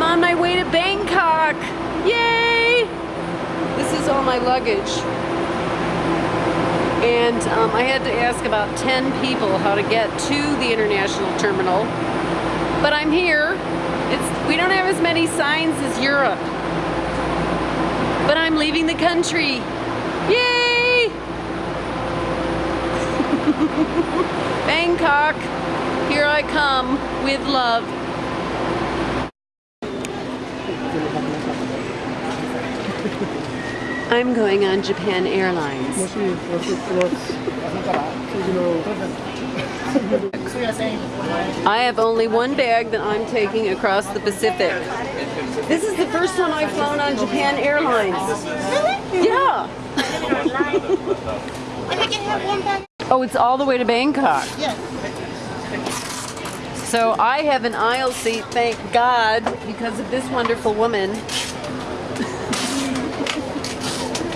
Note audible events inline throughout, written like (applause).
I'm on my way to Bangkok. Yay! This is all my luggage. And um, I had to ask about 10 people how to get to the international terminal. But I'm here. It's, we don't have as many signs as Europe. But I'm leaving the country. Yay! (laughs) Bangkok, here I come with love. I'm going on Japan Airlines. Mostly, what's it, what's, you know, I have only one bag that I'm taking across the Pacific. This is the first time I've flown on Japan Airlines. Yeah. And I can have one bag. Oh, it's all the way to Bangkok. Yes. So I have an aisle seat, thank God, because of this wonderful woman. (laughs)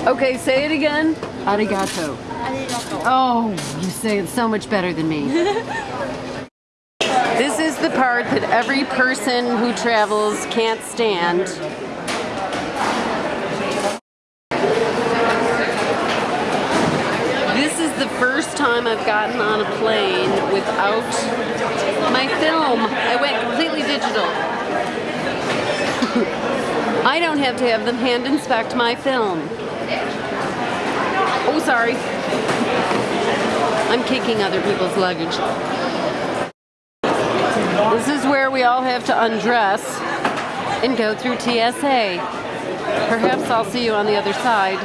okay, say it again. Arigato. Arigato. Oh, you say it so much better than me. (laughs) this is the part that every person who travels can't stand. This is the first time I've gotten on a plane without my film. I went completely digital. (laughs) I don't have to have them hand inspect my film. Oh, sorry. I'm kicking other people's luggage. This is where we all have to undress and go through TSA. Perhaps I'll see you on the other side.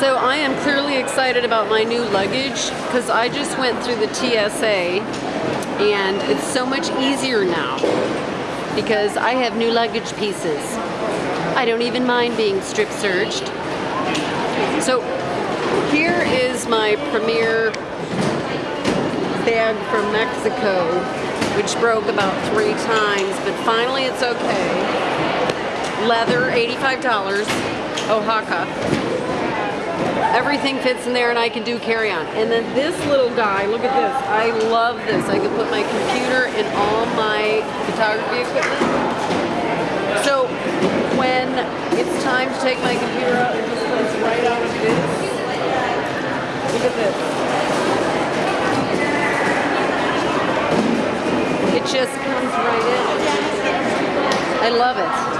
So I am clearly excited about my new luggage because I just went through the TSA and it's so much easier now because I have new luggage pieces. I don't even mind being strip searched. So here is my premier bag from Mexico, which broke about three times, but finally it's okay. Leather, $85, Oaxaca. Everything fits in there and I can do carry-on. And then this little guy, look at this. I love this. I can put my computer and all my photography equipment. So when it's time to take my computer out, it just comes right out of this. Look at this. It just comes right in. I love it.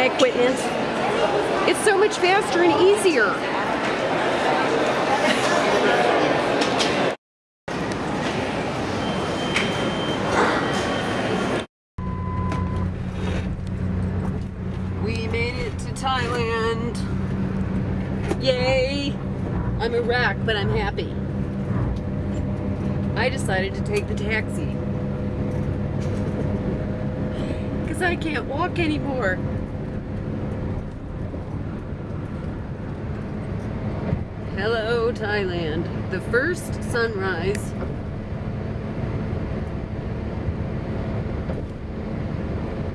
My equipment. It's so much faster and easier. We made it to Thailand. Yay! I'm a wreck, but I'm happy. I decided to take the taxi. Because I can't walk anymore. Hello, Thailand. The first sunrise